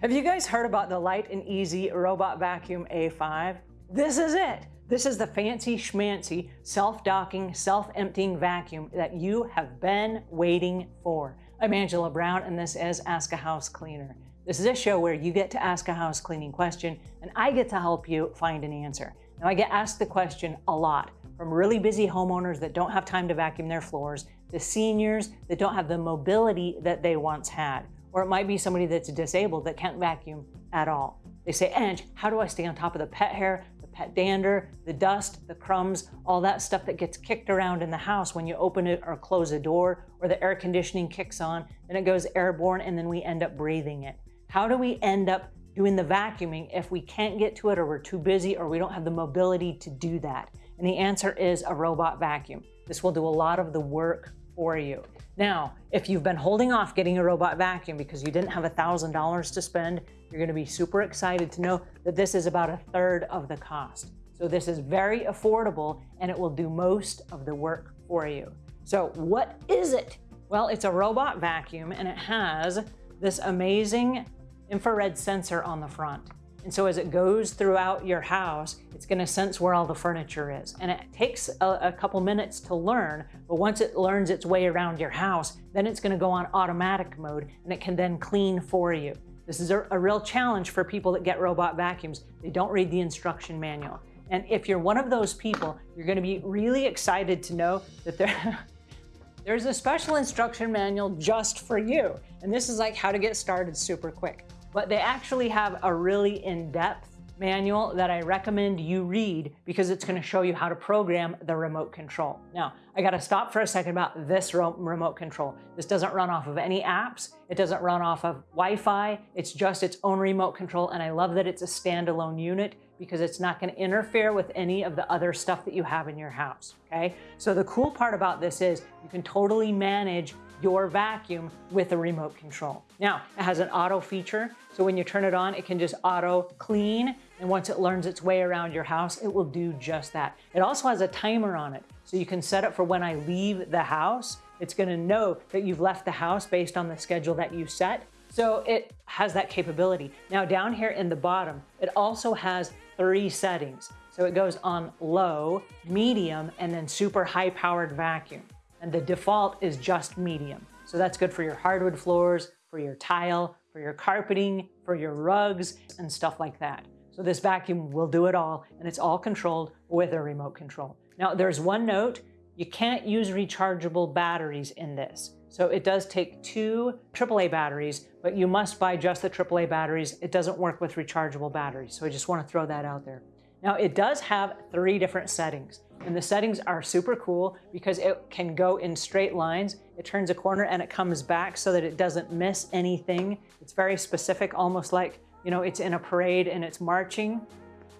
Have you guys heard about the Light and Easy Robot Vacuum A5? This is it. This is the fancy schmancy self-docking, self-emptying vacuum that you have been waiting for. I'm Angela Brown and this is Ask a House Cleaner. This is a show where you get to ask a house cleaning question and I get to help you find an answer. Now I get asked the question a lot from really busy homeowners that don't have time to vacuum their floors to seniors that don't have the mobility that they once had. Or it might be somebody that's disabled that can't vacuum at all. They say, Ange, how do I stay on top of the pet hair, the pet dander, the dust, the crumbs, all that stuff that gets kicked around in the house when you open it or close a door or the air conditioning kicks on and it goes airborne and then we end up breathing it. How do we end up doing the vacuuming if we can't get to it or we're too busy or we don't have the mobility to do that? And the answer is a robot vacuum. This will do a lot of the work for you. Now, if you've been holding off getting a robot vacuum because you didn't have $1,000 to spend, you're gonna be super excited to know that this is about a third of the cost. So this is very affordable and it will do most of the work for you. So what is it? Well, it's a robot vacuum and it has this amazing infrared sensor on the front. And so as it goes throughout your house, it's gonna sense where all the furniture is. And it takes a, a, couple minutes to learn, but once it learns its way around your house, then it's gonna go on automatic mode and it can then clean for you. This is a, a real challenge for people that get robot vacuums. They don't read the instruction manual. And if you're one of those people, you're gonna be really excited to know that there, there's a special instruction manual just for you. And this is like how to get started super quick. But they actually have a really in-depth manual that I recommend you read because it's going to show you how to program the remote control. Now, I got to stop for a second about this remote control. This doesn't run off of any apps. It doesn't run off of Wi-Fi. It's just its own remote control. And I love that it's a standalone unit because it's not going to interfere with any of the other stuff that you have in your house. Okay. So the cool part about this is you can totally manage your vacuum with a remote control. Now, it has an auto feature. So when you turn it on, it can just auto clean. And once it learns its way around your house, it will do just that. It also has a timer on it. So you can set it for when I leave the house. It's gonna know that you've left the house based on the schedule that you set. So it has that capability. Now down here in the bottom, it also has three settings. So it goes on low, medium, and then super high powered vacuum. And the default is just medium. So that's good for your hardwood floors, for your tile, for your carpeting, for your rugs, and stuff like that. So this vacuum will do it all, and it's all controlled with a remote control. Now there's one note, you can't use rechargeable batteries in this. So it does take two AAA batteries, but you must buy just the AAA batteries. It doesn't work with rechargeable batteries. So I just wanna throw that out there. Now it does have three different settings and the settings are super cool because it can go in straight lines. It turns a corner and it comes back so that it doesn't miss anything. It's very specific, almost like, you know, it's in a parade and it's marching.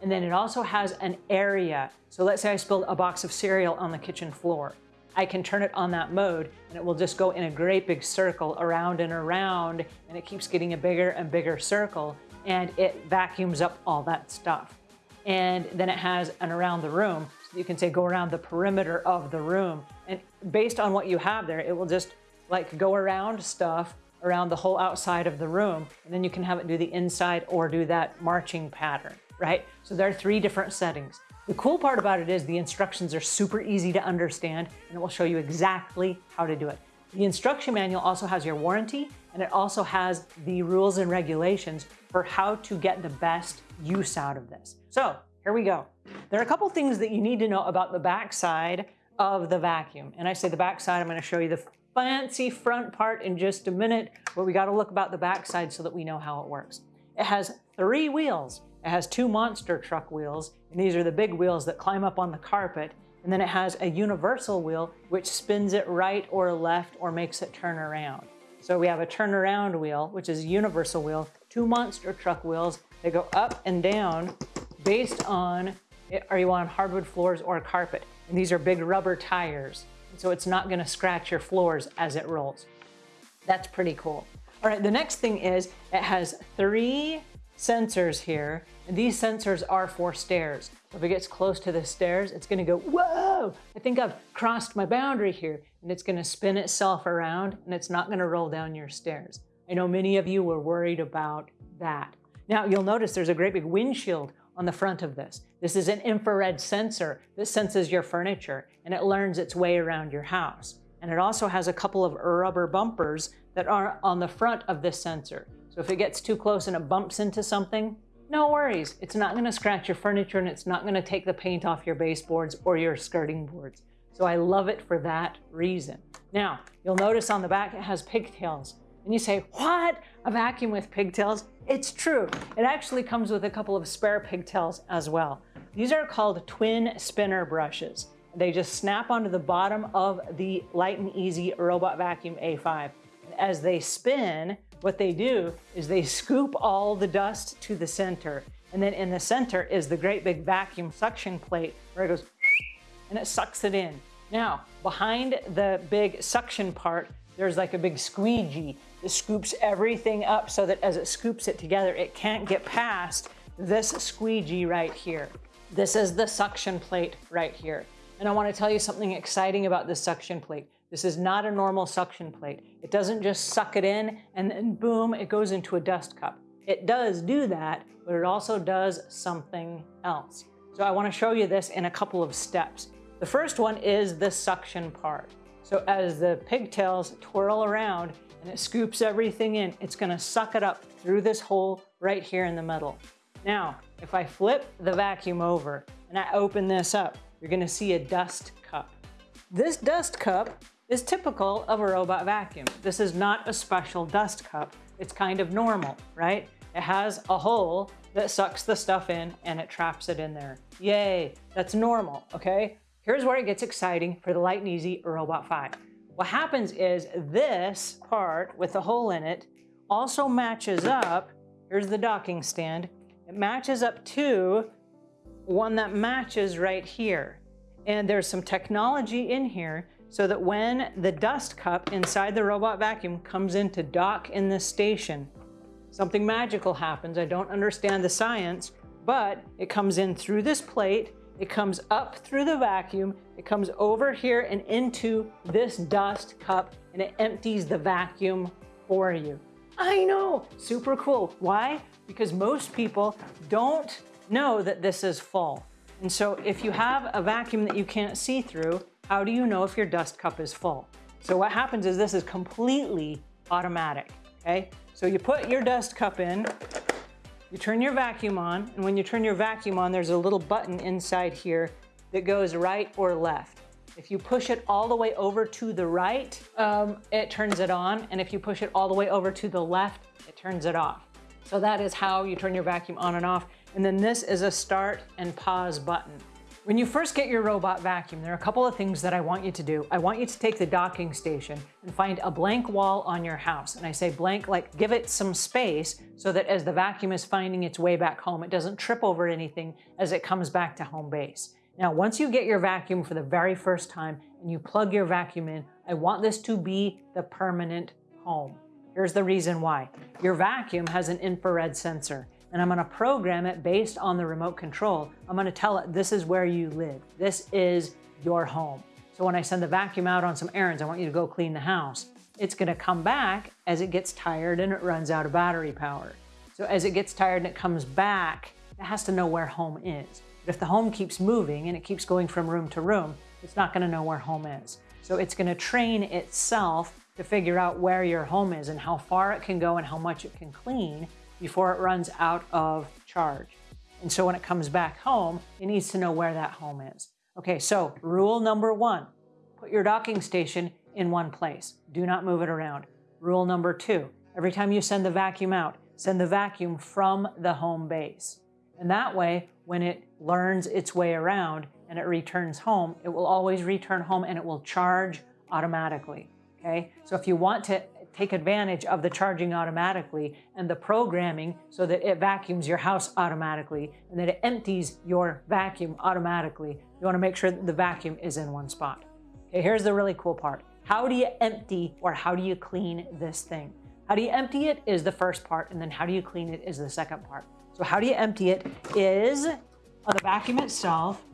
And then it also has an area. So let's say I spilled a box of cereal on the kitchen floor. I can turn it on that mode and it will just go in a great big circle around and around and it keeps getting a bigger and bigger circle and it vacuums up all that stuff and then it has an around the room. You can say go around the perimeter of the room. And based on what you have there, it will just like go around stuff around the whole outside of the room. And then you can have it do the inside or do that marching pattern, right? So there are three different settings. The cool part about it is the instructions are super easy to understand and it will show you exactly how to do it. The instruction manual also has your warranty and it also has the rules and regulations for how to get the best use out of this. So here we go. There are a couple things that you need to know about the backside of the vacuum. And I say the backside, I'm gonna show you the fancy front part in just a minute, but we gotta look about the backside so that we know how it works. It has three wheels. It has two monster truck wheels, and these are the big wheels that climb up on the carpet. And then it has a universal wheel, which spins it right or left or makes it turn around. So we have a turnaround wheel, which is a universal wheel, two monster truck wheels, that go up and down based on, are you on hardwood floors or carpet? And these are big rubber tires. So it's not gonna scratch your floors as it rolls. That's pretty cool. All right, the next thing is it has three sensors here, and these sensors are for stairs. If it gets close to the stairs, it's gonna go, whoa, I think I've crossed my boundary here, and it's gonna spin itself around, and it's not gonna roll down your stairs. I know many of you were worried about that. Now you'll notice there's a great big windshield on the front of this. This is an infrared sensor that senses your furniture and it learns its way around your house. And it also has a couple of rubber bumpers that are on the front of this sensor. So if it gets too close and it bumps into something, no worries. It's not gonna scratch your furniture and it's not gonna take the paint off your baseboards or your skirting boards. So I love it for that reason. Now, you'll notice on the back it has pigtails. And you say, what? A vacuum with pigtails? It's true. It actually comes with a couple of spare pigtails as well. These are called twin spinner brushes. They just snap onto the bottom of the Light and Easy Robot Vacuum A5. As they spin, what they do is they scoop all the dust to the center. And then in the center is the great big vacuum suction plate where it goes and it sucks it in. Now, behind the big suction part, there's like a big squeegee that scoops everything up so that as it scoops it together, it can't get past this squeegee right here. This is the suction plate right here. And I wanna tell you something exciting about this suction plate. This is not a normal suction plate. It doesn't just suck it in and then boom, it goes into a dust cup. It does do that, but it also does something else. So I wanna show you this in a couple of steps. The first one is the suction part. So as the pigtails twirl around and it scoops everything in, it's gonna suck it up through this hole right here in the middle. Now, if I flip the vacuum over and I open this up, you're gonna see a dust cup. This dust cup is typical of a robot vacuum. This is not a special dust cup. It's kind of normal, right? It has a hole that sucks the stuff in and it traps it in there. Yay, that's normal, okay? Here's where it gets exciting for the Light and Easy Robot 5. What happens is this part with the hole in it also matches up, here's the docking stand, it matches up to one that matches right here. And there's some technology in here so that when the dust cup inside the robot vacuum comes in to dock in this station, something magical happens. I don't understand the science, but it comes in through this plate it comes up through the vacuum, it comes over here and into this dust cup and it empties the vacuum for you. I know, super cool. Why? Because most people don't know that this is full. And so if you have a vacuum that you can't see through, how do you know if your dust cup is full? So what happens is this is completely automatic, okay? So you put your dust cup in, you turn your vacuum on, and when you turn your vacuum on, there's a little button inside here that goes right or left. If you push it all the way over to the right, um, it turns it on. And if you push it all the way over to the left, it turns it off. So that is how you turn your vacuum on and off. And then this is a start and pause button. When you first get your robot vacuum, there are a couple of things that I want you to do. I want you to take the docking station and find a blank wall on your house. And I say blank, like give it some space so that as the vacuum is finding its way back home, it doesn't trip over anything as it comes back to home base. Now, once you get your vacuum for the very first time and you plug your vacuum in, I want this to be the permanent home. Here's the reason why. Your vacuum has an infrared sensor and I'm gonna program it based on the remote control. I'm gonna tell it this is where you live. This is your home. So when I send the vacuum out on some errands, I want you to go clean the house. It's gonna come back as it gets tired and it runs out of battery power. So as it gets tired and it comes back, it has to know where home is. But if the home keeps moving and it keeps going from room to room, it's not gonna know where home is. So it's gonna train itself to figure out where your home is and how far it can go and how much it can clean before it runs out of charge. And so when it comes back home, it needs to know where that home is. Okay, so rule number one, put your docking station in one place. Do not move it around. Rule number two, every time you send the vacuum out, send the vacuum from the home base. And that way, when it learns its way around and it returns home, it will always return home and it will charge automatically. Okay, so if you want to take advantage of the charging automatically and the programming so that it vacuums your house automatically and that it empties your vacuum automatically. You wanna make sure that the vacuum is in one spot. Okay, here's the really cool part. How do you empty or how do you clean this thing? How do you empty it is the first part and then how do you clean it is the second part. So how do you empty it is on the vacuum itself,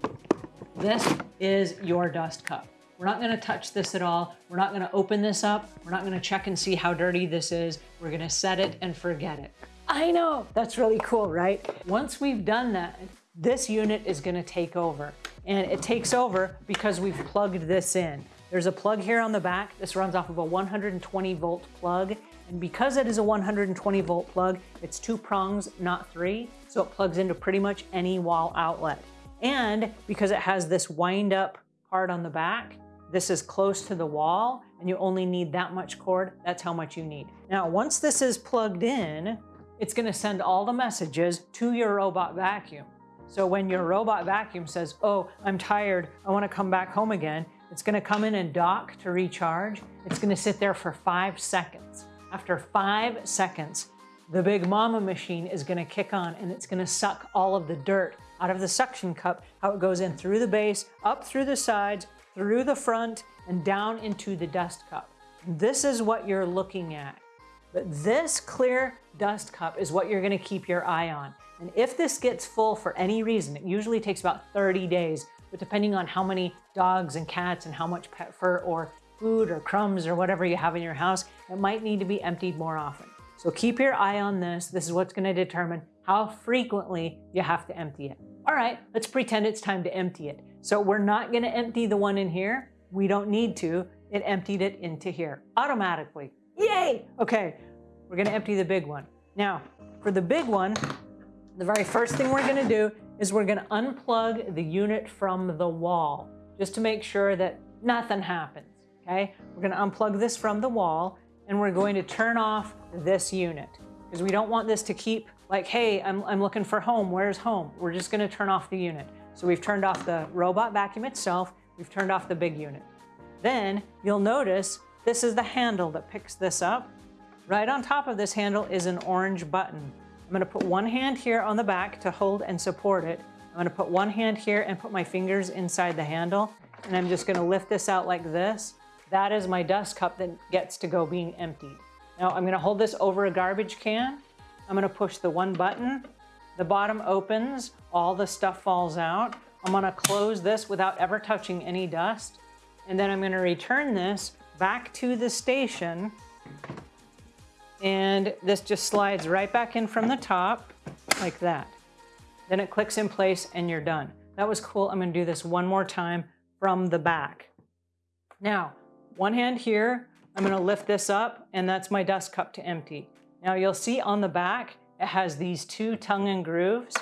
this is your dust cup. We're not gonna touch this at all. We're not gonna open this up. We're not gonna check and see how dirty this is. We're gonna set it and forget it. I know, that's really cool, right? Once we've done that, this unit is gonna take over. And it takes over because we've plugged this in. There's a plug here on the back. This runs off of a 120 volt plug. And because it is a 120 volt plug, it's two prongs, not three. So it plugs into pretty much any wall outlet. And because it has this wind up part on the back, this is close to the wall and you only need that much cord. That's how much you need. Now, once this is plugged in, it's gonna send all the messages to your robot vacuum. So when your robot vacuum says, oh, I'm tired, I wanna come back home again, it's gonna come in and dock to recharge. It's gonna sit there for five seconds. After five seconds, the big mama machine is gonna kick on and it's gonna suck all of the dirt out of the suction cup, how it goes in through the base, up through the sides, through the front, and down into the dust cup. This is what you're looking at. But this clear dust cup is what you're gonna keep your eye on. And if this gets full for any reason, it usually takes about 30 days, but depending on how many dogs and cats and how much pet fur or food or crumbs or whatever you have in your house, it might need to be emptied more often. So keep your eye on this. This is what's gonna determine how frequently you have to empty it. All right, let's pretend it's time to empty it. So we're not gonna empty the one in here. We don't need to. It emptied it into here automatically. Yay! Okay, we're gonna empty the big one. Now, for the big one, the very first thing we're gonna do is we're gonna unplug the unit from the wall, just to make sure that nothing happens, okay? We're gonna unplug this from the wall, and we're going to turn off this unit, because we don't want this to keep like, hey, I'm, I'm looking for home, where's home? We're just gonna turn off the unit. So we've turned off the robot vacuum itself, we've turned off the big unit. Then you'll notice this is the handle that picks this up. Right on top of this handle is an orange button. I'm gonna put one hand here on the back to hold and support it. I'm gonna put one hand here and put my fingers inside the handle, and I'm just gonna lift this out like this. That is my dust cup that gets to go being emptied. Now I'm gonna hold this over a garbage can. I'm gonna push the one button. The bottom opens, all the stuff falls out. I'm gonna close this without ever touching any dust. And then I'm gonna return this back to the station and this just slides right back in from the top like that. Then it clicks in place and you're done. That was cool. I'm gonna do this one more time from the back. Now, one hand here, I'm gonna lift this up and that's my dust cup to empty. Now you'll see on the back, it has these two tongue and grooves.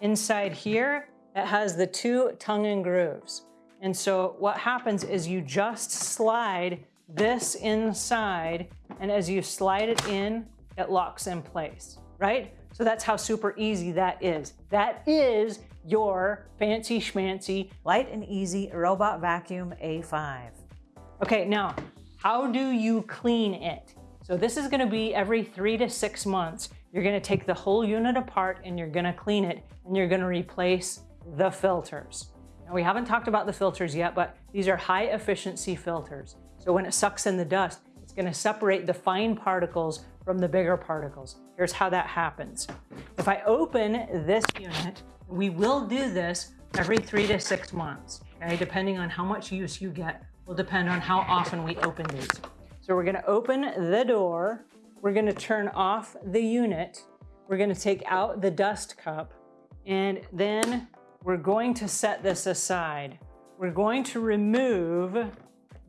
Inside here, it has the two tongue and grooves. And so what happens is you just slide this inside, and as you slide it in, it locks in place, right? So that's how super easy that is. That is your fancy schmancy light and easy robot vacuum A5. Okay, now, how do you clean it? So this is gonna be every three to six months. You're gonna take the whole unit apart and you're gonna clean it and you're gonna replace the filters. Now we haven't talked about the filters yet, but these are high efficiency filters. So when it sucks in the dust, it's gonna separate the fine particles from the bigger particles. Here's how that happens. If I open this unit, we will do this every three to six months, okay? Depending on how much use you get will depend on how often we open these. So we're gonna open the door, we're gonna turn off the unit, we're gonna take out the dust cup, and then we're going to set this aside. We're going to remove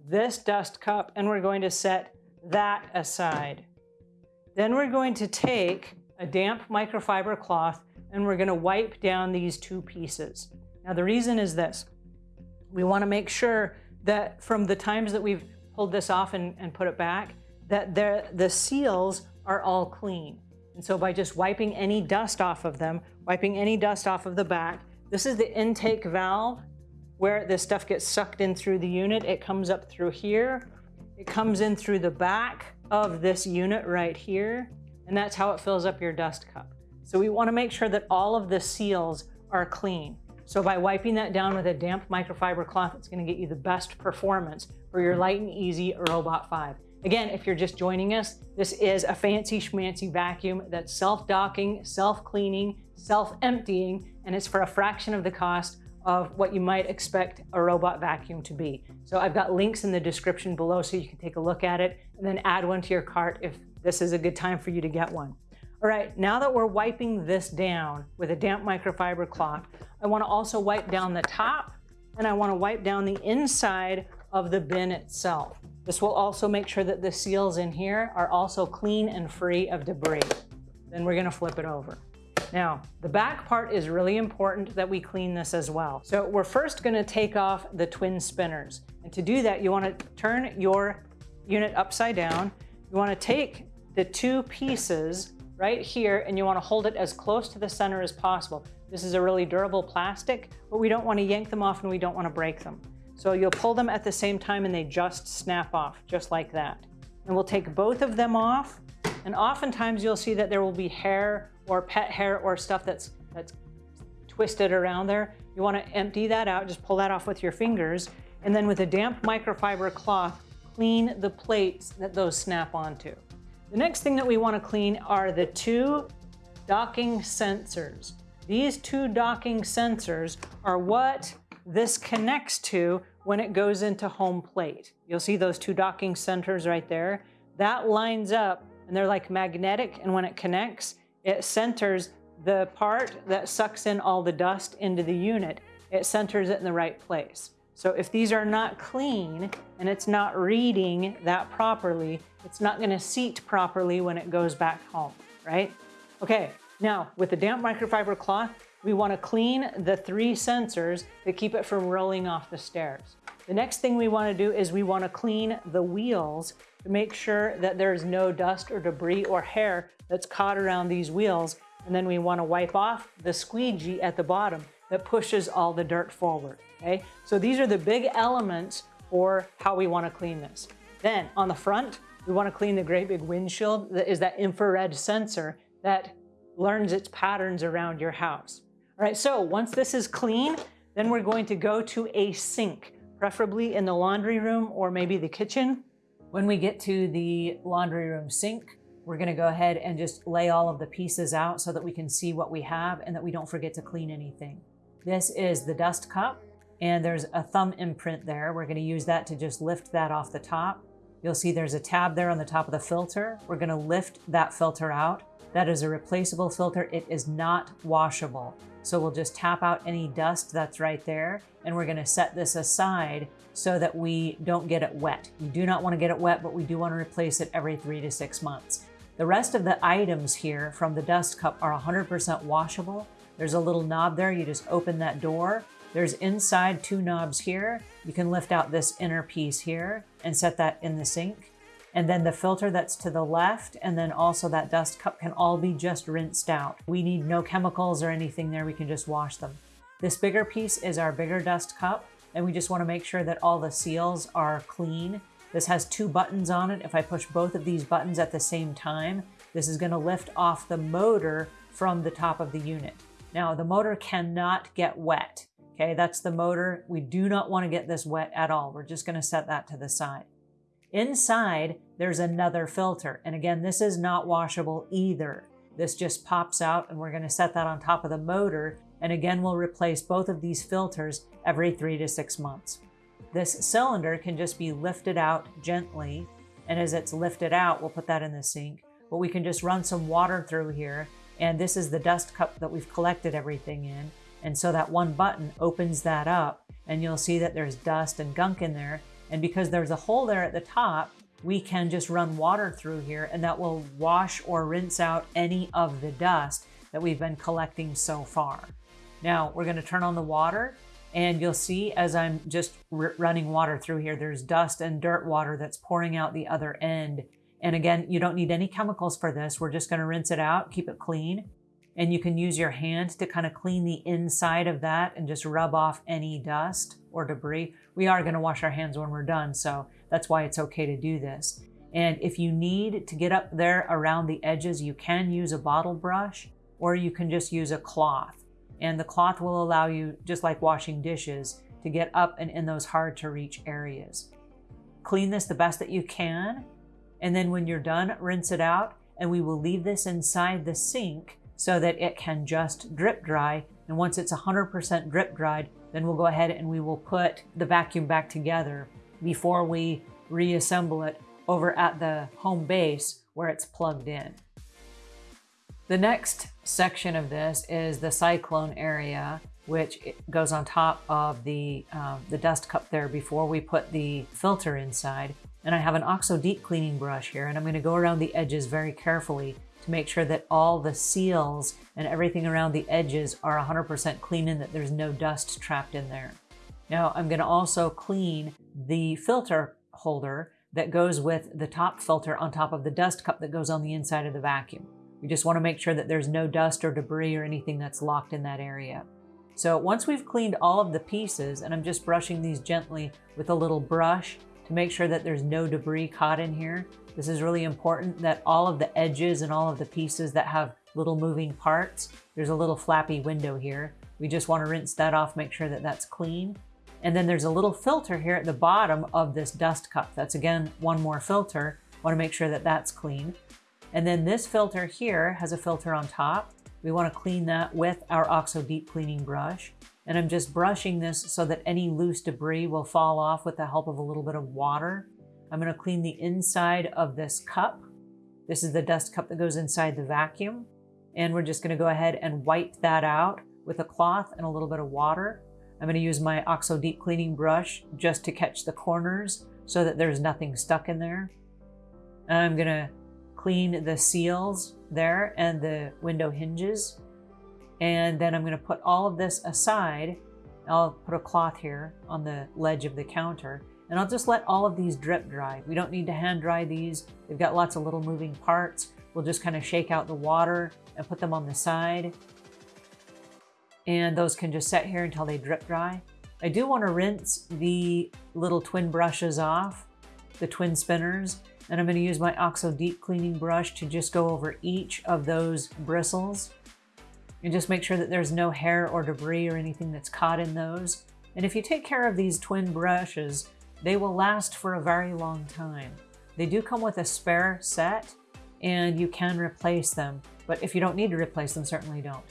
this dust cup and we're going to set that aside. Then we're going to take a damp microfiber cloth and we're going to wipe down these two pieces. Now the reason is this. We want to make sure that from the times that we've pulled this off and, and put it back, that the seals are all clean. And so by just wiping any dust off of them, wiping any dust off of the back, this is the intake valve where this stuff gets sucked in through the unit. It comes up through here. It comes in through the back of this unit right here. And that's how it fills up your dust cup. So we wanna make sure that all of the seals are clean. So by wiping that down with a damp microfiber cloth, it's gonna get you the best performance for your light and easy Robot 5. Again, if you're just joining us, this is a fancy schmancy vacuum that's self-docking, self-cleaning, self-emptying, and it's for a fraction of the cost of what you might expect a robot vacuum to be. So I've got links in the description below so you can take a look at it and then add one to your cart if this is a good time for you to get one. All right, now that we're wiping this down with a damp microfiber cloth, I wanna also wipe down the top and I wanna wipe down the inside of the bin itself. This will also make sure that the seals in here are also clean and free of debris. Then we're gonna flip it over. Now, the back part is really important that we clean this as well. So we're first gonna take off the twin spinners. And to do that, you wanna turn your unit upside down. You wanna take the two pieces right here and you wanna hold it as close to the center as possible. This is a really durable plastic, but we don't wanna yank them off and we don't wanna break them. So you'll pull them at the same time and they just snap off, just like that. And we'll take both of them off. And oftentimes you'll see that there will be hair or pet hair or stuff that's, that's twisted around there. You wanna empty that out, just pull that off with your fingers. And then with a damp microfiber cloth, clean the plates that those snap onto. The next thing that we want to clean are the two docking sensors. These two docking sensors are what this connects to when it goes into home plate. You'll see those two docking centers right there. That lines up and they're like magnetic and when it connects, it centers the part that sucks in all the dust into the unit. It centers it in the right place. So if these are not clean and it's not reading that properly, it's not gonna seat properly when it goes back home, right? Okay, now with the damp microfiber cloth, we wanna clean the three sensors that keep it from rolling off the stairs. The next thing we wanna do is we wanna clean the wheels to make sure that there's no dust or debris or hair that's caught around these wheels. And then we wanna wipe off the squeegee at the bottom that pushes all the dirt forward, okay? So these are the big elements for how we wanna clean this. Then on the front, we wanna clean the great big windshield that is that infrared sensor that learns its patterns around your house. All right, so once this is clean, then we're going to go to a sink, preferably in the laundry room or maybe the kitchen. When we get to the laundry room sink, we're gonna go ahead and just lay all of the pieces out so that we can see what we have and that we don't forget to clean anything. This is the dust cup and there's a thumb imprint there. We're gonna use that to just lift that off the top. You'll see there's a tab there on the top of the filter. We're gonna lift that filter out. That is a replaceable filter. It is not washable. So we'll just tap out any dust that's right there. And we're gonna set this aside so that we don't get it wet. You do not wanna get it wet, but we do wanna replace it every three to six months. The rest of the items here from the dust cup are 100% washable. There's a little knob there. You just open that door. There's inside two knobs here. You can lift out this inner piece here and set that in the sink. And then the filter that's to the left and then also that dust cup can all be just rinsed out. We need no chemicals or anything there. We can just wash them. This bigger piece is our bigger dust cup and we just want to make sure that all the seals are clean. This has two buttons on it. If I push both of these buttons at the same time, this is going to lift off the motor from the top of the unit. Now the motor cannot get wet. Okay, that's the motor. We do not want to get this wet at all. We're just going to set that to the side. Inside, there's another filter. And again, this is not washable either. This just pops out and we're going to set that on top of the motor. And again, we'll replace both of these filters every three to six months. This cylinder can just be lifted out gently. And as it's lifted out, we'll put that in the sink. But we can just run some water through here and this is the dust cup that we've collected everything in. And so that one button opens that up and you'll see that there's dust and gunk in there. And because there's a hole there at the top, we can just run water through here and that will wash or rinse out any of the dust that we've been collecting so far. Now we're gonna turn on the water and you'll see as I'm just running water through here, there's dust and dirt water that's pouring out the other end. And again, you don't need any chemicals for this. We're just gonna rinse it out, keep it clean. And you can use your hand to kind of clean the inside of that and just rub off any dust or debris. We are gonna wash our hands when we're done, so that's why it's okay to do this. And if you need to get up there around the edges, you can use a bottle brush or you can just use a cloth. And the cloth will allow you, just like washing dishes, to get up and in those hard to reach areas. Clean this the best that you can and then when you're done, rinse it out and we will leave this inside the sink so that it can just drip dry. And once it's 100% drip dried, then we'll go ahead and we will put the vacuum back together before we reassemble it over at the home base where it's plugged in. The next section of this is the cyclone area, which goes on top of the, um, the dust cup there before we put the filter inside. And I have an OXO deep cleaning brush here, and I'm gonna go around the edges very carefully make sure that all the seals and everything around the edges are 100% clean and that there's no dust trapped in there. Now I'm gonna also clean the filter holder that goes with the top filter on top of the dust cup that goes on the inside of the vacuum. We just wanna make sure that there's no dust or debris or anything that's locked in that area. So once we've cleaned all of the pieces, and I'm just brushing these gently with a little brush to make sure that there's no debris caught in here. This is really important that all of the edges and all of the pieces that have little moving parts, there's a little flappy window here. We just want to rinse that off, make sure that that's clean. And then there's a little filter here at the bottom of this dust cup. That's again, one more filter. Want to make sure that that's clean. And then this filter here has a filter on top. We want to clean that with our OXO deep cleaning brush. And I'm just brushing this so that any loose debris will fall off with the help of a little bit of water. I'm going to clean the inside of this cup. This is the dust cup that goes inside the vacuum. And we're just going to go ahead and wipe that out with a cloth and a little bit of water. I'm going to use my OXO deep cleaning brush just to catch the corners so that there's nothing stuck in there. I'm going to clean the seals there and the window hinges. And then I'm going to put all of this aside. I'll put a cloth here on the ledge of the counter and I'll just let all of these drip dry. We don't need to hand dry these. They've got lots of little moving parts. We'll just kind of shake out the water and put them on the side and those can just set here until they drip dry. I do want to rinse the little twin brushes off, the twin spinners, and I'm going to use my OXO deep cleaning brush to just go over each of those bristles and just make sure that there's no hair or debris or anything that's caught in those. And if you take care of these twin brushes, they will last for a very long time. They do come with a spare set and you can replace them, but if you don't need to replace them, certainly don't.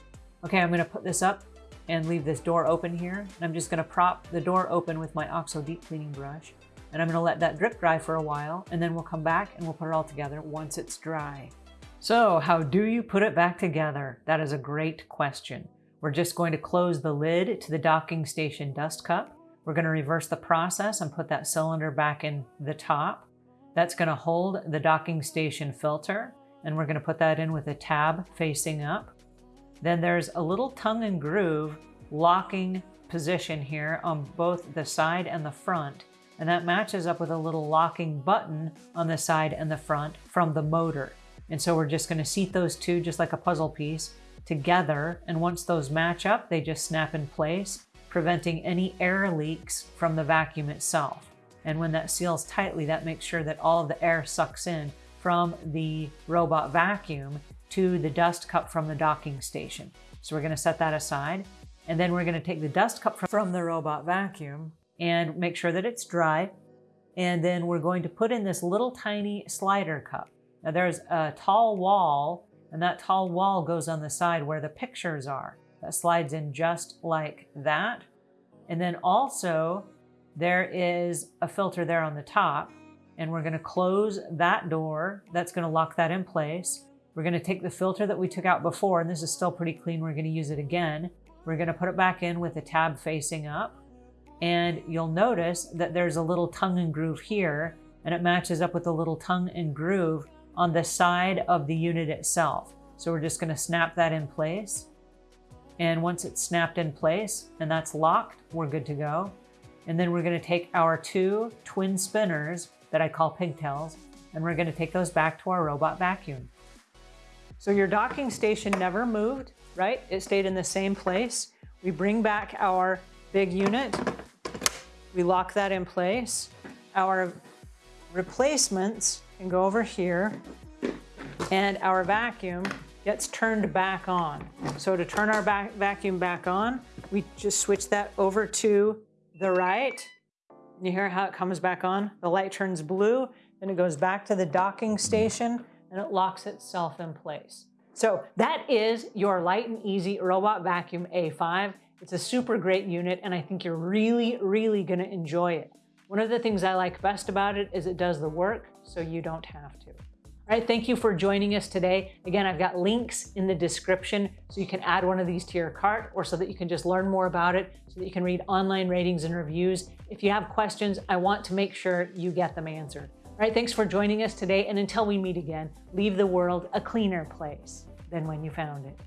Okay, I'm going to put this up and leave this door open here. And I'm just going to prop the door open with my OXO deep cleaning brush. And I'm going to let that drip dry for a while and then we'll come back and we'll put it all together once it's dry. So how do you put it back together? That is a great question. We're just going to close the lid to the docking station dust cup. We're going to reverse the process and put that cylinder back in the top. That's going to hold the docking station filter and we're going to put that in with a tab facing up. Then there's a little tongue and groove locking position here on both the side and the front. And that matches up with a little locking button on the side and the front from the motor. And so we're just gonna seat those two just like a puzzle piece together. And once those match up, they just snap in place, preventing any air leaks from the vacuum itself. And when that seals tightly, that makes sure that all of the air sucks in from the robot vacuum to the dust cup from the docking station. So we're gonna set that aside. And then we're gonna take the dust cup from the robot vacuum and make sure that it's dry. And then we're going to put in this little tiny slider cup. Now there's a tall wall and that tall wall goes on the side where the pictures are. That slides in just like that. And then also there is a filter there on the top and we're gonna close that door. That's gonna lock that in place. We're gonna take the filter that we took out before, and this is still pretty clean. We're gonna use it again. We're gonna put it back in with the tab facing up. And you'll notice that there's a little tongue and groove here, and it matches up with the little tongue and groove on the side of the unit itself. So we're just gonna snap that in place. And once it's snapped in place and that's locked, we're good to go. And then we're gonna take our two twin spinners that I call pigtails, and we're gonna take those back to our robot vacuum. So your docking station never moved, right? It stayed in the same place. We bring back our big unit. We lock that in place. Our replacements can go over here and our vacuum gets turned back on. So to turn our back vacuum back on, we just switch that over to the right. You hear how it comes back on? The light turns blue, then it goes back to the docking station and it locks itself in place. So that is your Light and Easy Robot Vacuum A5. It's a super great unit and I think you're really, really gonna enjoy it. One of the things I like best about it is it does the work so you don't have to. All right, thank you for joining us today. Again, I've got links in the description so you can add one of these to your cart or so that you can just learn more about it, so that you can read online ratings and reviews. If you have questions, I want to make sure you get them answered. All right, thanks for joining us today. And until we meet again, leave the world a cleaner place than when you found it.